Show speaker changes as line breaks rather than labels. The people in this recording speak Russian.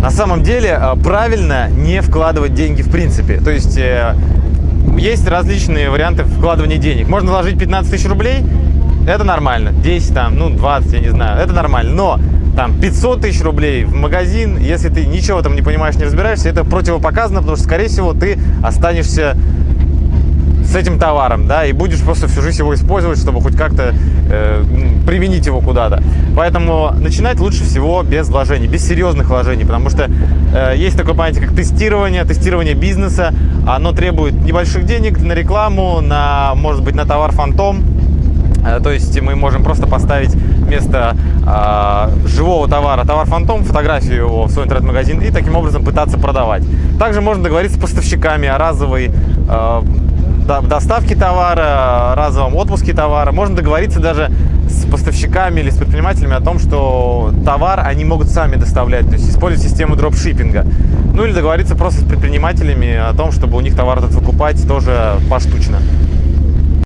На самом деле э, правильно не вкладывать деньги в принципе. То есть э, есть различные варианты вкладывания денег. Можно вложить 15 тысяч рублей, это нормально. 10 там, ну 20, я не знаю, это нормально. Но там 500 тысяч рублей в магазин, если ты ничего там не понимаешь, не разбираешься, это противопоказано, потому что, скорее всего, ты останешься с этим товаром, да, и будешь просто всю жизнь его использовать, чтобы хоть как-то э, применить его куда-то. Поэтому начинать лучше всего без вложений, без серьезных вложений, потому что э, есть такое понятие, как тестирование, тестирование бизнеса. Оно требует небольших денег на рекламу, на, может быть, на товар фантом. Э, то есть мы можем просто поставить вместо э, живого товара товар фантом, фотографию его в свой интернет-магазин и таким образом пытаться продавать. Также можно договориться с поставщиками о разовой э, доставке товара, разовом отпуске товара. Можно договориться даже с поставщиками или с предпринимателями о том, что товар они могут сами доставлять, то есть использовать систему дропшиппинга. Ну или договориться просто с предпринимателями о том, чтобы у них товар этот выкупать тоже поштучно.